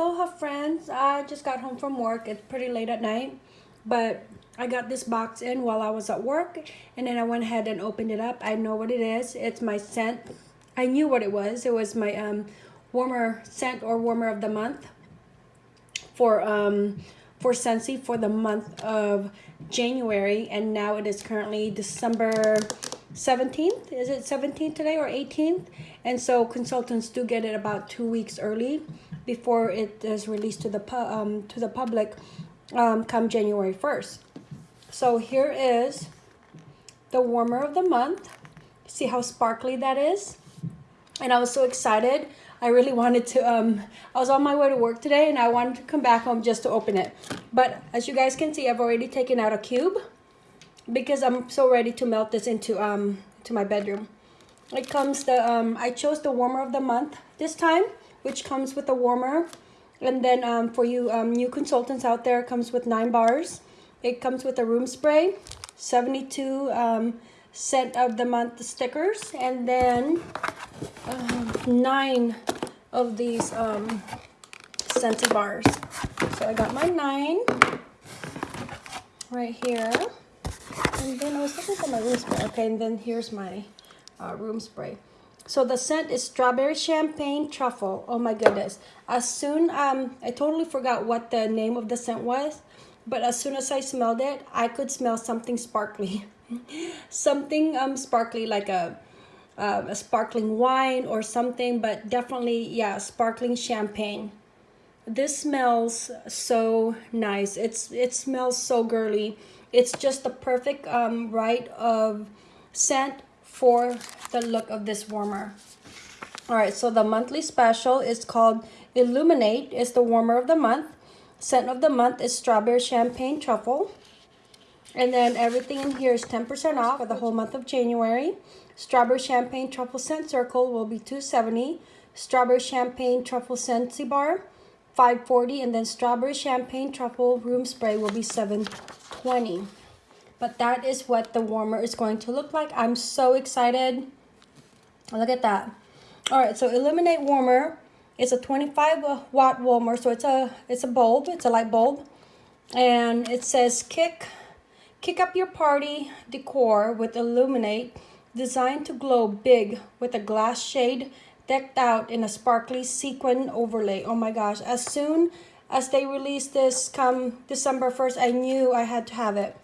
aloha friends i just got home from work it's pretty late at night but i got this box in while i was at work and then i went ahead and opened it up. I know what it is. It's my scent. I knew what it was. It was my um warmer scent or warmer of the month for um for Scentsy for the month of January and now it is currently December 17th is it 17th today or 18th and so consultants do get it about two weeks early before it is released to the um, to the public um, come January 1st so here is the warmer of the month. See how sparkly that is? And I was so excited. I really wanted to, um, I was on my way to work today and I wanted to come back home just to open it. But as you guys can see, I've already taken out a cube because I'm so ready to melt this into, um, to my bedroom. It comes the, um, I chose the warmer of the month this time, which comes with a warmer. And then um, for you um, new consultants out there, comes with nine bars. It comes with a room spray, 72 um, scent of the month stickers, and then um, nine of these um, Scentsy bars. So I got my nine right here. And then I was looking for my room spray. Okay, and then here's my uh, room spray. So the scent is strawberry champagne truffle. Oh my goodness. As soon, um, I totally forgot what the name of the scent was. But as soon as I smelled it, I could smell something sparkly. something um sparkly like a uh, a sparkling wine or something, but definitely, yeah, sparkling champagne. This smells so nice. It's It smells so girly. It's just the perfect um, right of scent for the look of this warmer. All right, so the monthly special is called Illuminate. It's the warmer of the month. Scent of the month is Strawberry Champagne Truffle. And then everything in here is 10% off for the whole month of January. Strawberry Champagne Truffle Scent Circle will be 270 Strawberry Champagne Truffle Scentsy Bar, 540 And then Strawberry Champagne Truffle Room Spray will be 720 But that is what the warmer is going to look like. I'm so excited. Look at that. All right, so Illuminate Warmer is a 25 watt warmer. So it's a, it's a bulb, it's a light bulb. And it says kick Kick up your party decor with Illuminate, designed to glow big with a glass shade decked out in a sparkly sequin overlay. Oh my gosh, as soon as they released this come December 1st, I knew I had to have it.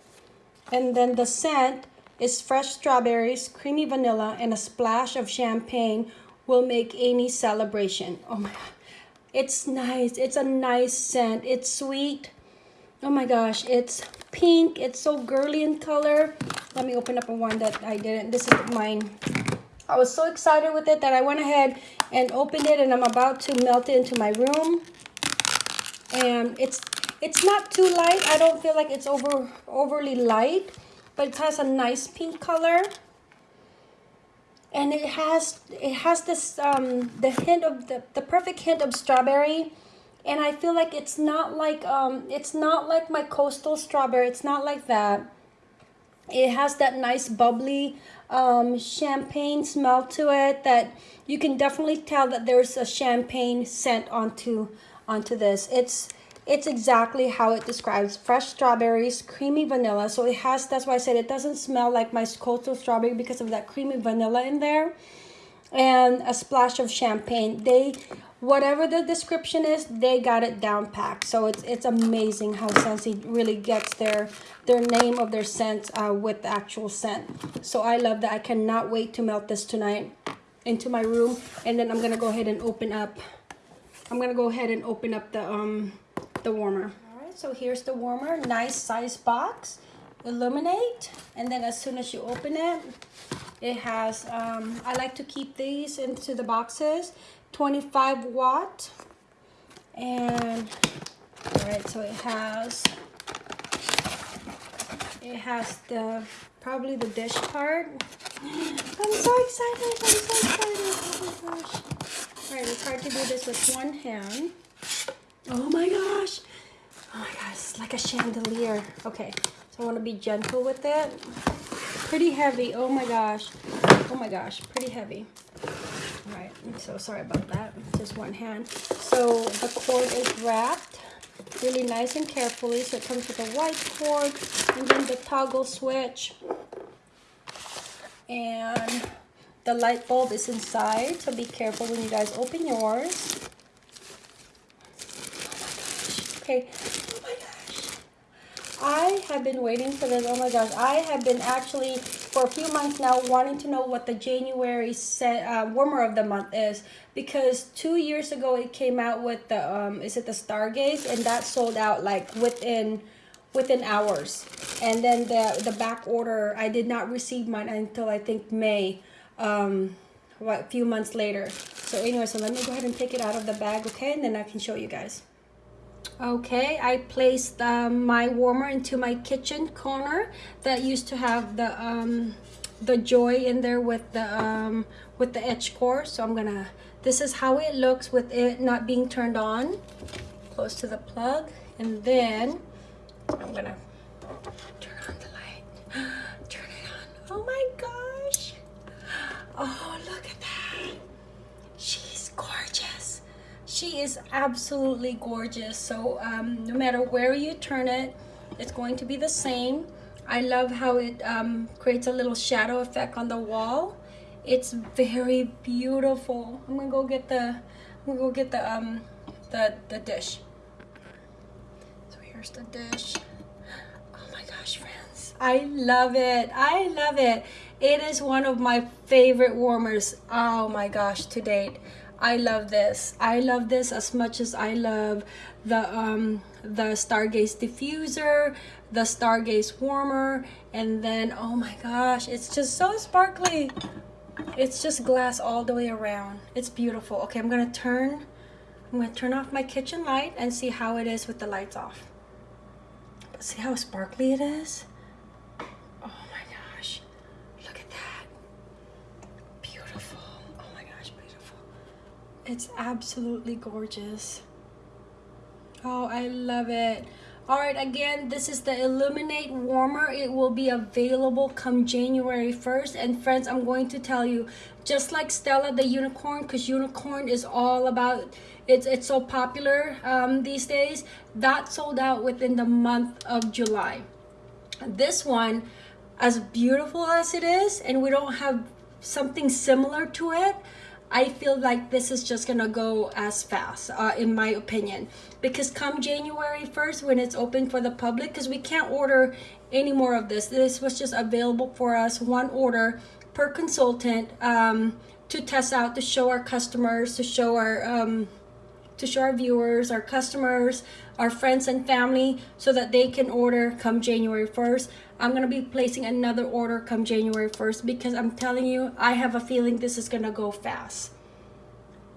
And then the scent is fresh strawberries, creamy vanilla, and a splash of champagne will make any celebration. Oh my god. It's nice. It's a nice scent. It's sweet. Oh my gosh, it's pink. It's so girly in color. Let me open up a one that I didn't. This is mine. I was so excited with it that I went ahead and opened it and I'm about to melt it into my room. And it's it's not too light. I don't feel like it's over overly light, but it has a nice pink color. And it has it has this um the hint of the, the perfect hint of strawberry and I feel like it's not like um it's not like my coastal strawberry it's not like that it has that nice bubbly um, champagne smell to it that you can definitely tell that there's a champagne scent onto onto this it's it's exactly how it describes fresh strawberries creamy vanilla. So it has that's why i said it doesn't smell like my coastal strawberry because of that creamy vanilla in there and a splash of champagne. They whatever the description is they got it down packed. So it's it's amazing how Scentsy really gets their their name of their scent uh, with the actual scent. So I love that. I cannot wait to melt this tonight into my room. And then I'm gonna go ahead and open up I'm gonna go ahead and open up the um the warmer. All right so here's the warmer nice size box. Illuminate and then as soon as you open it it has um I like to keep these into the boxes 25 watt. And all right so it has it has the probably the dish part. I'm so excited i'm so excited oh my gosh all right it's hard to do this with one hand oh my gosh oh my gosh it's like a chandelier okay so i want to be gentle with it pretty heavy oh my gosh oh my gosh pretty heavy Right, so sorry about that, just one hand. So the cord is wrapped really nice and carefully. So it comes with a white cord and then the toggle switch. And the light bulb is inside, so be careful when you guys open yours. Okay, oh my gosh. I have been waiting for this, oh my gosh. I have been actually for a few months now wanting to know what the January set, uh, warmer of the month is. Because two years ago it came out with the um, is it the Stargaze? And that sold out like within within hours. And then the the back order I did not receive mine until I think May um, what a few months later. So anyway so let me go ahead and take it out of the bag okay? And then I can show you guys Okay, I placed um, my warmer into my kitchen corner that used to have the um, the joy in there with the um, with the edge core. So I'm gonna. This is how it looks with it not being turned on. Close to the plug, and then I'm gonna turn on the light. Turn it on. Oh my gosh! Oh look at that! She's gorgeous she is absolutely gorgeous. So um, no matter where you turn it it's going to be the same. I love how it um, creates a little shadow effect on the wall. It's very beautiful. I'm gonna go get the I'm gonna go get the um the the dish. So here's the dish. Oh my gosh friends. I love it. I love it. It is one of my favorite warmers. Oh my gosh to date I love this. I love this as much as I love the um, the Stargaze diffuser, the Stargaze warmer, and then oh my gosh, it's just so sparkly. It's just glass all the way around. It's beautiful. Okay, I'm gonna turn. I'm gonna turn off my kitchen light and see how it is with the lights off. See how sparkly it is? It's absolutely gorgeous. Oh, I love it. All right, again, this is the Illuminate Warmer. It will be available come January 1st. And friends, I'm going to tell you, just like Stella the Unicorn, because Unicorn is all about, it's, it's so popular um, these days, that sold out within the month of July. This one, as beautiful as it is, and we don't have something similar to it, I feel like this is just gonna go as fast, uh, in my opinion. Because come January 1st, when it's open for the public, because we can't order any more of this. This was just available for us, one order per consultant um, to test out, to show our customers, to show our um, to show our viewers, our customers, our friends and family so that they can order come January 1st. I'm going to be placing another order come January 1st because I'm telling you, I have a feeling this is going to go fast.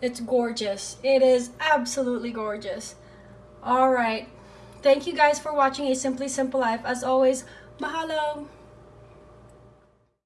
It's gorgeous. It is absolutely gorgeous. All right. Thank you guys for watching A Simply Simple Life. As always, mahalo.